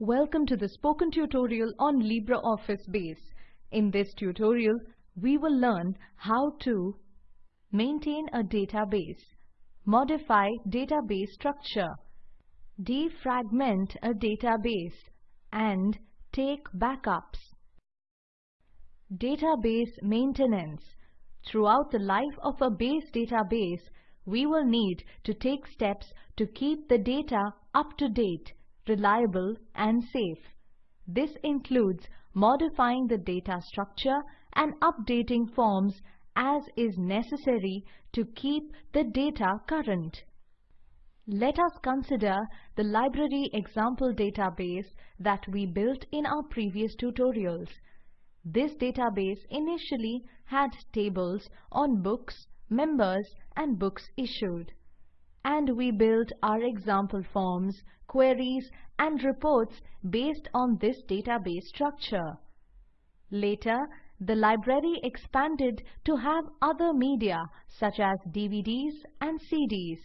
Welcome to the spoken tutorial on LibreOffice Base. In this tutorial, we will learn how to maintain a database, modify database structure, defragment a database, and take backups. Database maintenance. Throughout the life of a base database, we will need to take steps to keep the data up to date, reliable and safe. This includes modifying the data structure and updating forms as is necessary to keep the data current. Let us consider the library example database that we built in our previous tutorials. This database initially had tables on books, members and books issued. And we built our example forms, queries and reports based on this database structure. Later, the library expanded to have other media such as DVDs and CDs.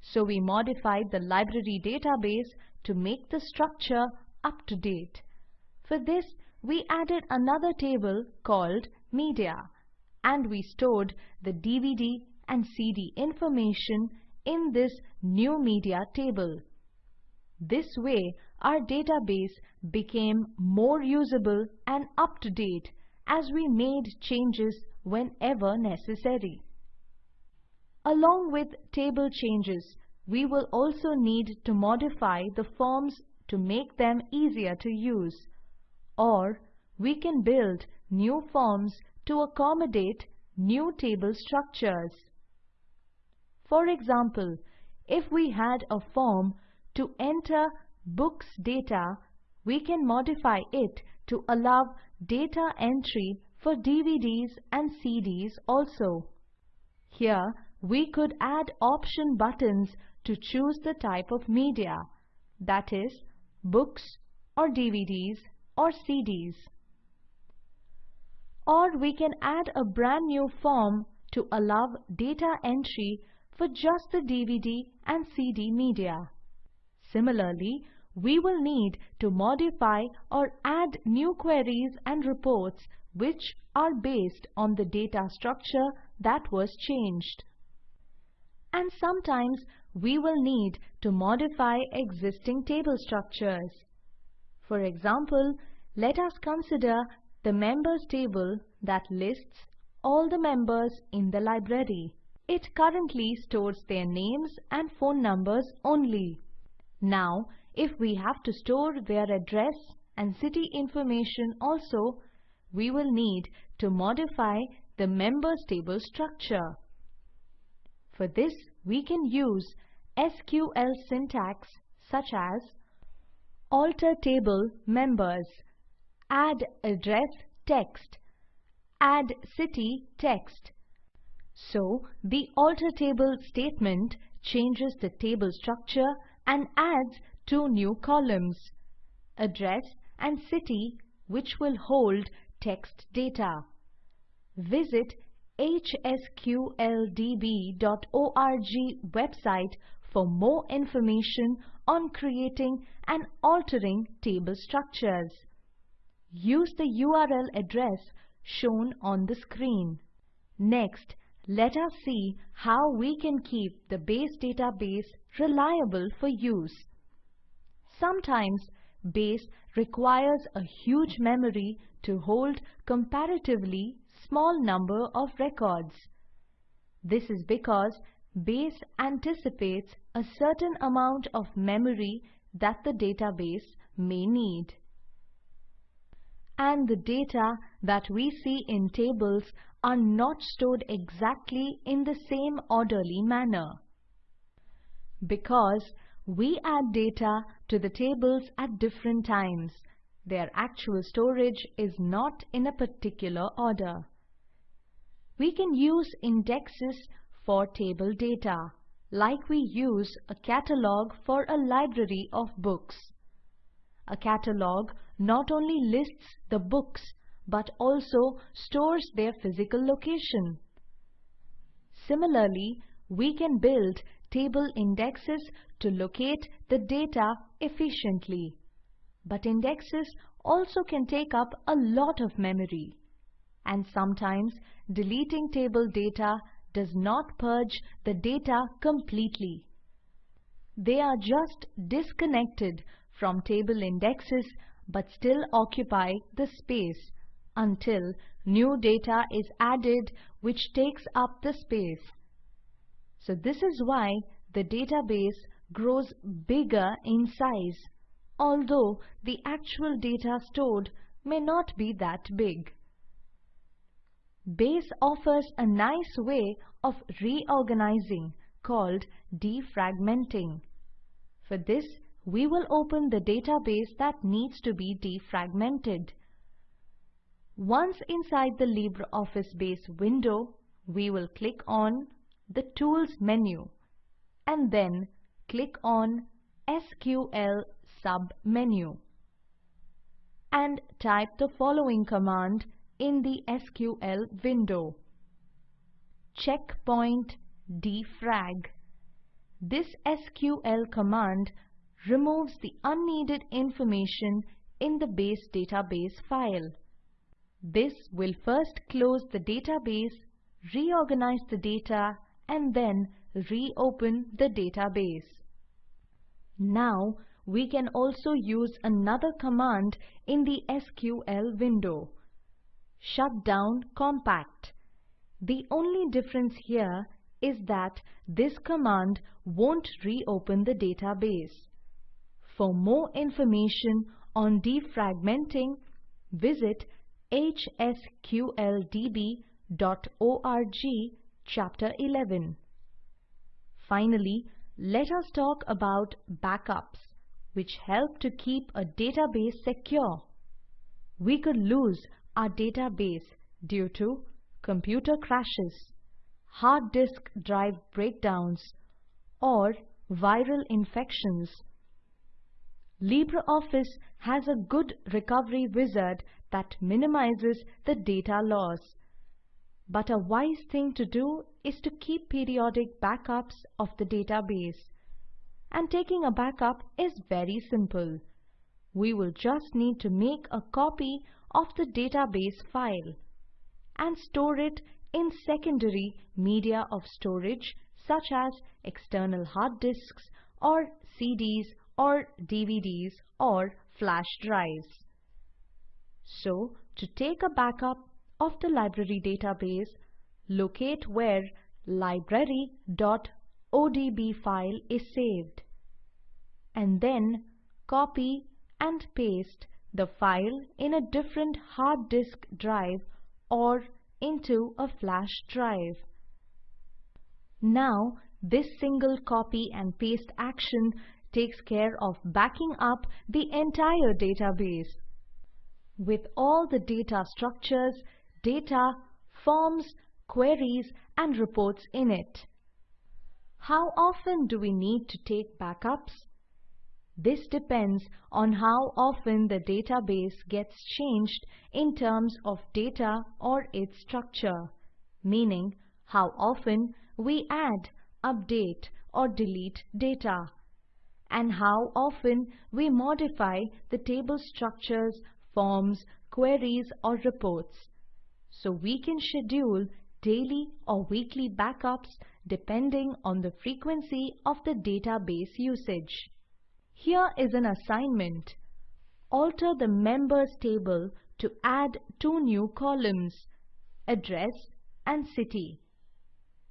So we modified the library database to make the structure up to date. For this, we added another table called Media and we stored the DVD and CD information in this new media table. This way, our database became more usable and up-to-date as we made changes whenever necessary. Along with table changes, we will also need to modify the forms to make them easier to use. Or we can build new forms to accommodate new table structures. For example, if we had a form to enter books data, we can modify it to allow data entry for DVDs and CDs also. Here, we could add option buttons to choose the type of media, that is, books or DVDs or CDs or we can add a brand new form to allow data entry for just the DVD and CD media. Similarly, we will need to modify or add new queries and reports which are based on the data structure that was changed. And sometimes we will need to modify existing table structures. For example, let us consider the members table that lists all the members in the library. It currently stores their names and phone numbers only. Now, if we have to store their address and city information also, we will need to modify the members table structure. For this, we can use SQL syntax such as alter table members add address text, add city text. So the alter table statement changes the table structure and adds two new columns, address and city which will hold text data. Visit hsqldb.org website for more information on creating and altering table structures. Use the URL address shown on the screen. Next, let us see how we can keep the base database reliable for use. Sometimes base requires a huge memory to hold comparatively small number of records. This is because base anticipates a certain amount of memory that the database may need and the data that we see in tables are not stored exactly in the same orderly manner. Because we add data to the tables at different times, their actual storage is not in a particular order. We can use indexes for table data, like we use a catalog for a library of books. A catalog not only lists the books but also stores their physical location. Similarly, we can build table indexes to locate the data efficiently. But indexes also can take up a lot of memory. And sometimes deleting table data does not purge the data completely. They are just disconnected from table indexes but still occupy the space until new data is added which takes up the space. So this is why the database grows bigger in size, although the actual data stored may not be that big. Base offers a nice way of reorganizing called defragmenting. For this, we will open the database that needs to be defragmented. Once inside the LibreOffice Base window, we will click on the Tools menu and then click on SQL sub-menu and type the following command in the SQL window. Checkpoint defrag. This SQL command removes the unneeded information in the base database file. This will first close the database, reorganize the data and then reopen the database. Now we can also use another command in the SQL window. Shut down compact. The only difference here is that this command won't reopen the database. For more information on defragmenting, visit hsqldb.org chapter 11. Finally, let us talk about backups, which help to keep a database secure. We could lose our database due to computer crashes, hard disk drive breakdowns, or viral infections. LibreOffice has a good recovery wizard that minimizes the data loss. But a wise thing to do is to keep periodic backups of the database. And taking a backup is very simple. We will just need to make a copy of the database file and store it in secondary media of storage such as external hard disks or CDs or DVDs or flash drives. So, to take a backup of the library database, locate where library.odb file is saved and then copy and paste the file in a different hard disk drive or into a flash drive. Now this single copy and paste action takes care of backing up the entire database with all the data structures, data, forms, queries and reports in it. How often do we need to take backups? This depends on how often the database gets changed in terms of data or its structure, meaning how often we add, update or delete data, and how often we modify the table structures, forms, queries or reports. So we can schedule daily or weekly backups depending on the frequency of the database usage. Here is an assignment. Alter the members table to add two new columns, address and city.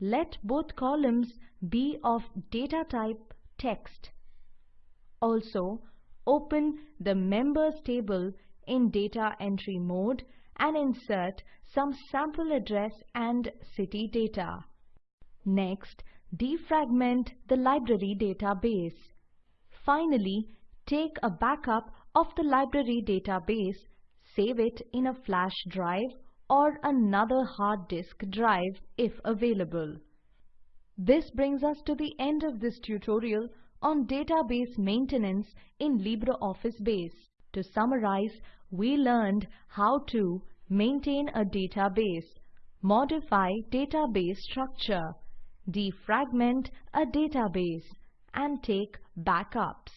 Let both columns be of data type text. Also, open the members table in data entry mode and insert some sample address and city data. Next, defragment the library database. Finally, take a backup of the library database, save it in a flash drive or another hard disk drive if available. This brings us to the end of this tutorial on database maintenance in LibreOffice Base. To summarize, we learned how to maintain a database, modify database structure, defragment a database, and take backups.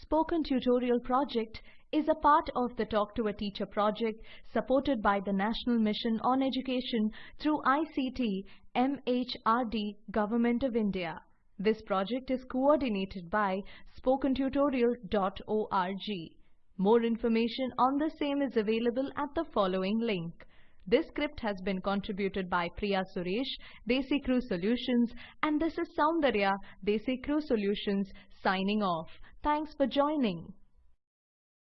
Spoken Tutorial project is a part of the Talk to a Teacher project supported by the National Mission on Education through ICT MHRD Government of India. This project is coordinated by spokentutorial.org. More information on the same is available at the following link. This script has been contributed by Priya Suresh, DesiCrew Solutions, and this is Soundarya, DesiCrew Solutions, signing off. Thanks for joining.